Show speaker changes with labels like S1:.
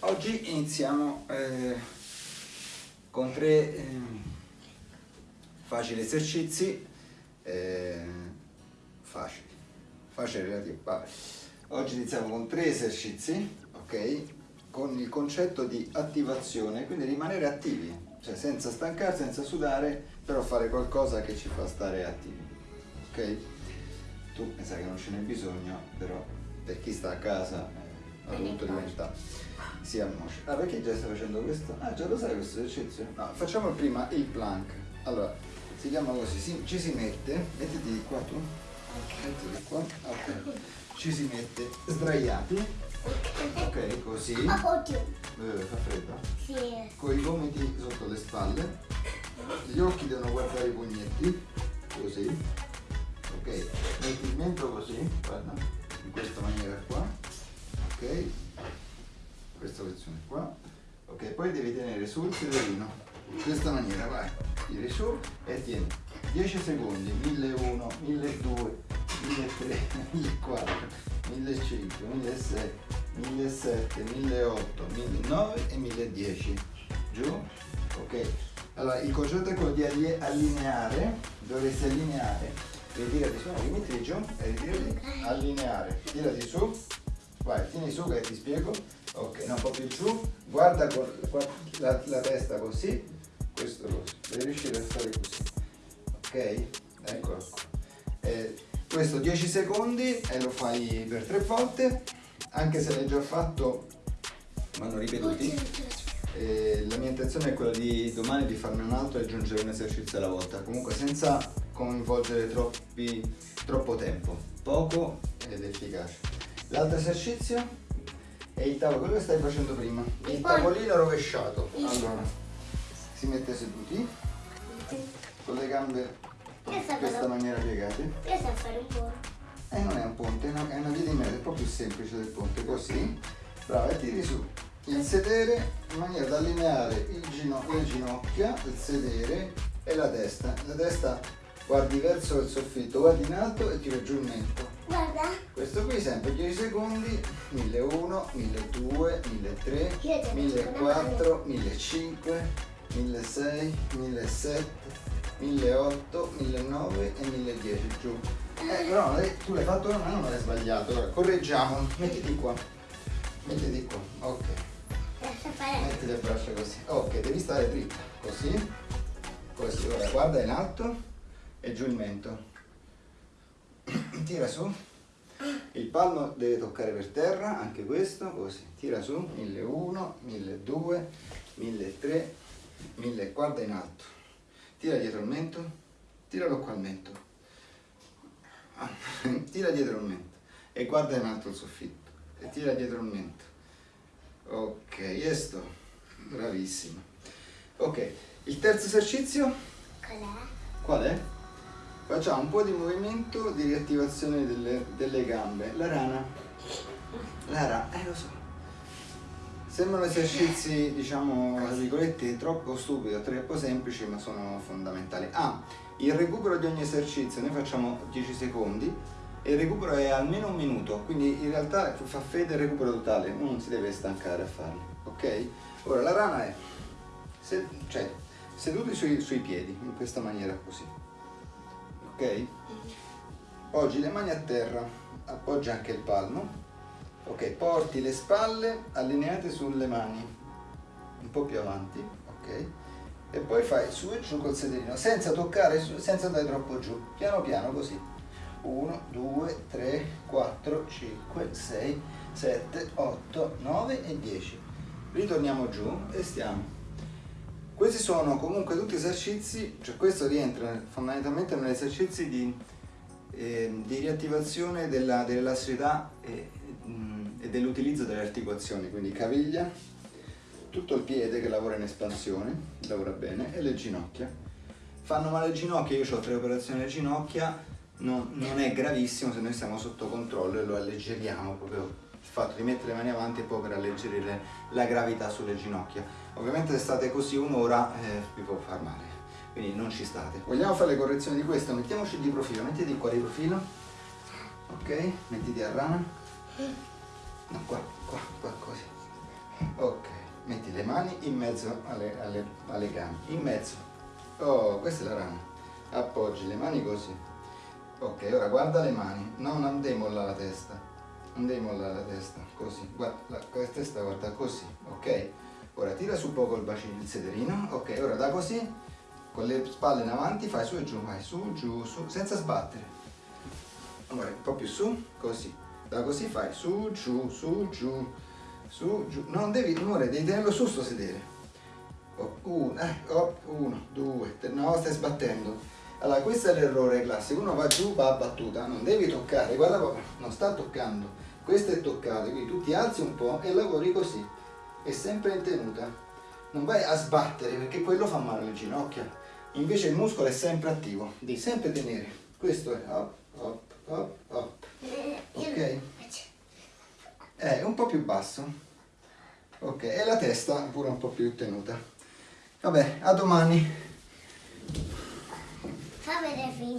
S1: Oggi iniziamo eh, con tre eh, facili esercizi, eh, facili, facili relativi, vabbè. Oggi iniziamo con tre esercizi, ok? Con il concetto di attivazione, quindi rimanere attivi, cioè senza stancarsi, senza sudare, però fare qualcosa che ci fa stare attivi, ok? Tu mi sa che non ce n'è bisogno, però per chi sta a casa eh, adulto diventa si annoscia. Ah, perché già stai facendo questo? Ah, già lo sai questo esercizio? No, facciamo prima il plank. Allora, si chiama così, si, ci si mette, mettiti di qua tu, mettiti di qua, ok. Ci si mette sdraiati, ok, così.
S2: Oddio.
S1: Eh, fa freddo?
S2: Sì.
S1: Con i gomiti sotto le spalle, gli occhi devono guardare i pugnetti, così. Ok, metti il mento così, guarda, in questa maniera qua, posizione qua, ok, poi devi tenere sul sederino, in questa maniera, vai, tiri su e tieni. 10 secondi, 1001, 1200, 1300, 1400, 1500, 1600, 1700, 1800, 1009 e 1010, giù, ok, allora il concetto è quello di alli- allineare, dovresti allineare, ritirati su, no, rimettili giù e ritirati, allineare, tirati su, vai, tieni su che ti spiego, ok, no, un po' più giù, guarda la, la testa così, questo così, devi riuscire a stare così, ok, eccolo qua. Eh, questo 10 secondi e lo fai per tre volte, anche se l'hai già fatto, vanno ripetuti. Eh, la mia intenzione è quella di domani di farne un altro e aggiungere un esercizio alla volta, comunque senza coinvolgere troppi, troppo tempo, poco ed efficace. L'altro esercizio è il tavolo, quello che stai facendo prima, il tavolino rovesciato. Allora, si mette seduti, con le gambe in questa maniera piegate.
S2: Io so fare un po'.
S1: E non è un ponte, è una, è una via di mezzo, è un po' più semplice del ponte, così. Brava, e tiri su. Il sedere in maniera da allineare il gino- le ginocchia, il sedere e la testa. La testa guardi verso il soffitto, guardi in alto e tira giù il mento.
S2: Guarda.
S1: Questo qui sempre 10 secondi, 1001, 1200, 1300, 1400, 1500, 1600, 1700, 1800, 1900 e 1010 giù. Eh, però tu l'hai fatto, ma non l'hai sbagliato. Allora, correggiamo, mettiti qua. Mettiti qua, ok. Metti le braccia così. Ok, devi stare dritta, così. Così, ora guarda in alto e giù il mento. Tira su. Il palmo deve toccare per terra, anche questo, così. Tira su, 1001, 1200, 1300, 1000, guarda in alto. Tira dietro il mento, tiralo qua al mento. Ah, Tira dietro il mento e guarda in alto il soffitto. E tira dietro il mento. Ok, e sto. Bravissimo. Ok, il terzo esercizio
S2: Qual è?
S1: qual è? Facciamo un po' di movimento di riattivazione delle, delle gambe. La rana. La rana, eh lo so. Sembrano esercizi, diciamo, tra virgolette, troppo stupidi o troppo semplici, ma sono fondamentali. Ah, il recupero di ogni esercizio, noi facciamo 10 secondi e il recupero è almeno un minuto, quindi in realtà fa fede il recupero totale, uno non si deve stancare a farlo, ok? Ora la rana è se- cioè, seduti sui, sui piedi, in questa maniera così, ok? Poggi le mani a terra, appoggia anche il palmo, ok? Porti le spalle allineate sulle mani, un po' più avanti, ok? E poi fai su e giù col sederino, senza toccare, senza andare troppo giù, piano piano così. 1, 2, 3, 4, 5, 6, 7, 8, 9 e 10. Ritorniamo giù e stiamo. Questi sono comunque tutti esercizi, cioè questo rientra fondamentalmente negli esercizi di, eh, di riattivazione della, dell'elastricità e, mm, e dell'utilizzo delle articolazioni, quindi caviglia, tutto il piede che lavora in espansione, lavora bene, e le ginocchia. Fanno male le ginocchia, io ho tre operazioni alle ginocchia, non, non è gravissimo se noi stiamo sotto controllo e lo alleggeriamo proprio il fatto di mettere le mani avanti poi per alleggerire la gravità sulle ginocchia. Ovviamente se state così un'ora eh, vi può far male, quindi non ci state. Vogliamo fare le correzioni di questo? Mettiamoci di profilo, mettiti qua di profilo, ok? Mettiti a rana, no qua, qua, qua così, Ok, metti le mani in mezzo alle, alle, alle gambe, in mezzo. Oh, questa è la rana. Appoggi le mani così. Ok, ora guarda le mani, no, non mollare la testa. Devi mollare la testa, così. Guarda, la, testa guarda così, ok? Ora tira su poco il bacino, il sederino. Ok, ora da così, con le spalle in avanti, fai su e giù, vai su, giù, su, senza sbattere. Amore, un po' più su, così. Da così fai su, giù, su, giù, su, giù. Non devi, amore, devi tenerlo su sto sedere. Oh, uno, eh, oh, uno, due, tre, no, stai sbattendo. Allora, questo è l'errore classico. Uno va giù, va a battuta, non devi toccare. Guarda papà, non sta toccando. Questo è toccato, quindi tu ti alzi un po' e lavori così. È sempre in tenuta. Non vai a sbattere perché quello fa male alle ginocchia. Invece il muscolo è sempre attivo. Devi sempre tenere. Questo è hop, hop, hop, hop. Ok? È un po' più basso. Ok, e la testa pure un po' più tenuta. Vabbè, a domani.
S2: sencillo.